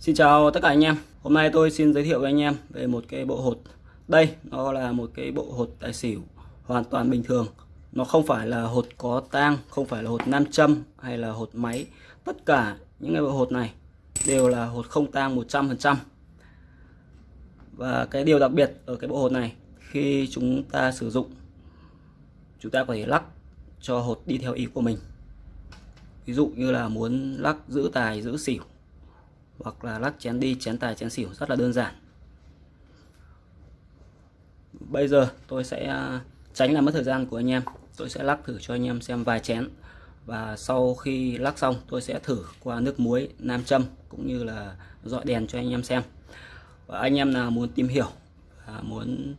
Xin chào tất cả anh em. Hôm nay tôi xin giới thiệu với anh em về một cái bộ hột. Đây nó là một cái bộ hột tài xỉu hoàn toàn bình thường. Nó không phải là hột có tang, không phải là hột nam châm hay là hột máy. Tất cả những cái bộ hột này đều là hột không tang 100%. Và cái điều đặc biệt ở cái bộ hột này khi chúng ta sử dụng chúng ta có thể lắc cho hột đi theo ý của mình. Ví dụ như là muốn lắc giữ tài giữ xỉu hoặc là lắc chén đi, chén tài, chén xỉu, rất là đơn giản. Bây giờ tôi sẽ à, tránh làm mất thời gian của anh em. Tôi sẽ lắc thử cho anh em xem vài chén. Và sau khi lắc xong, tôi sẽ thử qua nước muối, nam châm cũng như là dọi đèn cho anh em xem. Và anh em nào muốn tìm hiểu và muốn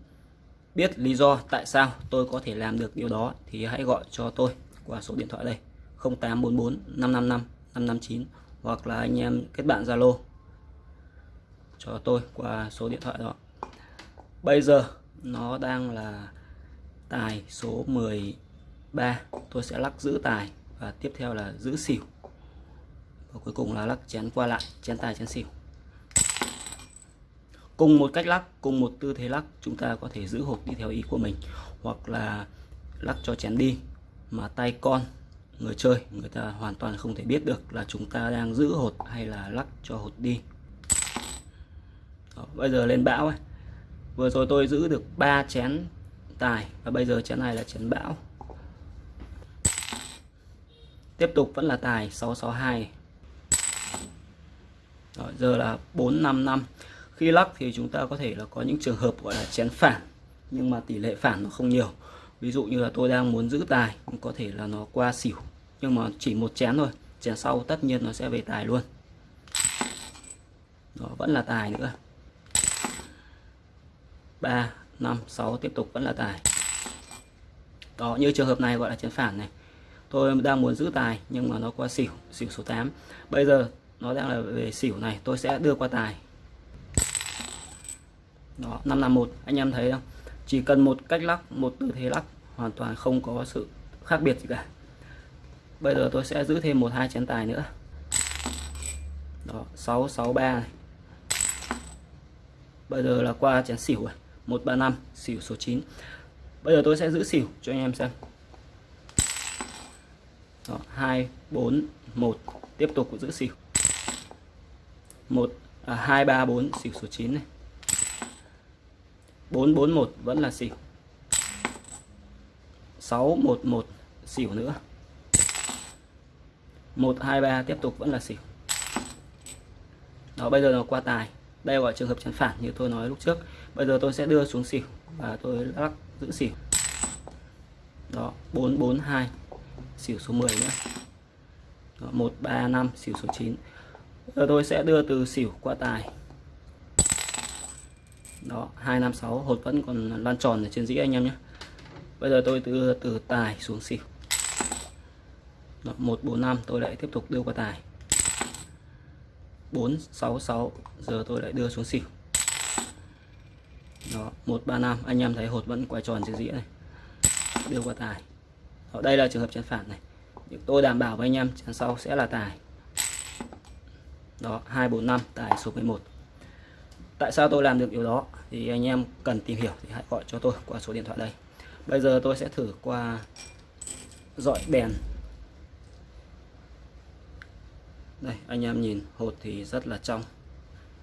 biết lý do tại sao tôi có thể làm được điều đó thì hãy gọi cho tôi qua số điện thoại đây 0844 555 559 hoặc là anh em kết bạn Zalo cho tôi qua số điện thoại đó. Bây giờ nó đang là tài số 13 tôi sẽ lắc giữ tài và tiếp theo là giữ xỉu. Và cuối cùng là lắc chén qua lại, chén tài, chén xỉu. Cùng một cách lắc, cùng một tư thế lắc, chúng ta có thể giữ hộp đi theo ý của mình. Hoặc là lắc cho chén đi mà tay con người chơi người ta hoàn toàn không thể biết được là chúng ta đang giữ hột hay là lắc cho hột đi. Đó, bây giờ lên bão ấy. vừa rồi tôi giữ được 3 chén tài và bây giờ chén này là chén bão. Tiếp tục vẫn là tài 662 Đó, giờ là 455 khi lắc thì chúng ta có thể là có những trường hợp gọi là chén phản nhưng mà tỷ lệ phản nó không nhiều ví dụ như là tôi đang muốn giữ tài, có thể là nó qua xỉu, nhưng mà chỉ một chén thôi, chén sau tất nhiên nó sẽ về tài luôn. Đó, vẫn là tài nữa. 3 5 6 tiếp tục, vẫn là tài. Đó, như trường hợp này gọi là chén phản này. Tôi đang muốn giữ tài, nhưng mà nó qua xỉu xỉu số 8 bây giờ nó đang là về xỉu này, tôi sẽ đưa qua tài. Đó 551 anh em thấy không? Chỉ cần một cách lắc một tư thế lắc hoàn toàn không có sự khác biệt gì cả. Bây giờ tôi sẽ giữ thêm một hai chén tài nữa. Đó 663 này. Bây giờ là qua chén xỉu rồi. 135 xỉu số 9 bây giờ tôi sẽ giữ xỉu cho anh em xem. Đó, 2 4 1 tiếp tục giữ xỉu. 1 à, 2 3 4 xỉu số 9 này. 441 vẫn là xỉu. 611 xỉu nữa. 123 tiếp tục vẫn là xỉu. Đó bây giờ nó qua tài. Đây gọi trường hợp chắn phản như tôi nói lúc trước. Bây giờ tôi sẽ đưa xuống xỉu và tôi lắc giữ xỉu. Đó 442 xỉu số 10 nữa. Đó, 135 xỉu số 9 giờ tôi sẽ đưa từ xỉu qua tài đó 256 hột vẫn còn lan tròn ở trên dĩ anh em nhé. Bây giờ tôi từ từ tài xuống xỉu. Đó, 145 tôi lại tiếp tục đưa qua tài. 466 giờ tôi lại đưa xuống xỉu. Đó 135 anh em thấy hột vẫn quay tròn trên dĩa này. Đưa qua tài. Đó, đây là trường hợp chén phản này. Nhưng tôi đảm bảo với anh em chén sau sẽ là tài. Đó 245 tài số 11 tại sao tôi làm được điều đó? Thì anh em cần tìm hiểu thì hãy gọi cho tôi qua số điện thoại đây. Bây giờ tôi sẽ thử qua dọi đèn. Đây, anh em nhìn, hột thì rất là trong,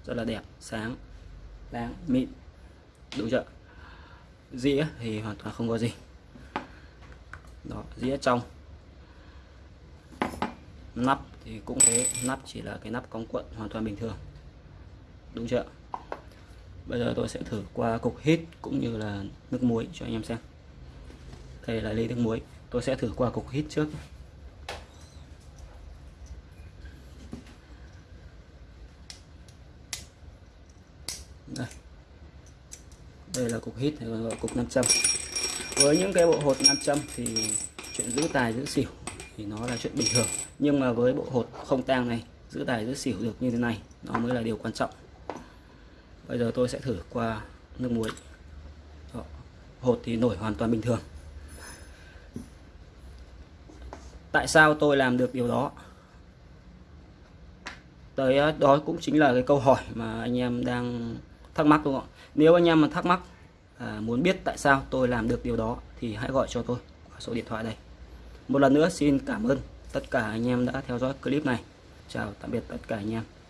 rất là đẹp, sáng, đáng, mịn. Đúng chưa? Dĩa thì hoàn toàn không có gì. Đó, dĩa trong. Nắp thì cũng thế, nắp chỉ là cái nắp cong cuộn hoàn toàn bình thường. Đúng chưa? Bây giờ tôi sẽ thử qua cục hít cũng như là nước muối cho anh em xem. Đây là ly nước muối. Tôi sẽ thử qua cục hít trước. Đây. Đây là cục hít gọi là cục 500 với những cái bộ hột 500 thì chuyện giữ tài giữ xỉu thì nó là chuyện bình thường. Nhưng mà với bộ hột không tang này, giữ tài giữ xỉu được như thế này, nó mới là điều quan trọng bây giờ tôi sẽ thử qua nước muối. Đó. hột thì nổi hoàn toàn bình thường. Tại sao tôi làm được điều đó? Tới ờ, đó cũng chính là cái câu hỏi mà anh em đang thắc mắc đúng không ạ? Nếu anh em mà thắc mắc à, muốn biết tại sao tôi làm được điều đó thì hãy gọi cho tôi qua số điện thoại đây. Một lần nữa xin cảm ơn tất cả anh em đã theo dõi clip này. Chào tạm biệt tất cả anh em.